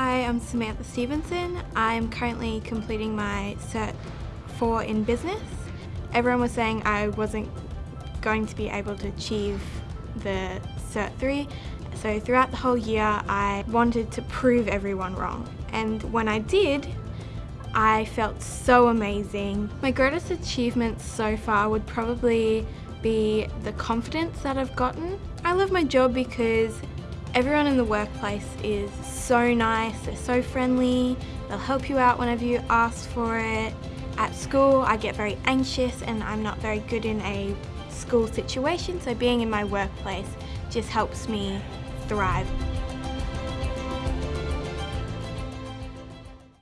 Hi, I'm Samantha Stevenson. I'm currently completing my Cert 4 in business. Everyone was saying I wasn't going to be able to achieve the Cert 3, so throughout the whole year I wanted to prove everyone wrong. And when I did, I felt so amazing. My greatest achievements so far would probably be the confidence that I've gotten. I love my job because everyone in the workplace is so nice, they're so friendly, they'll help you out whenever you ask for it. At school I get very anxious and I'm not very good in a school situation so being in my workplace just helps me thrive.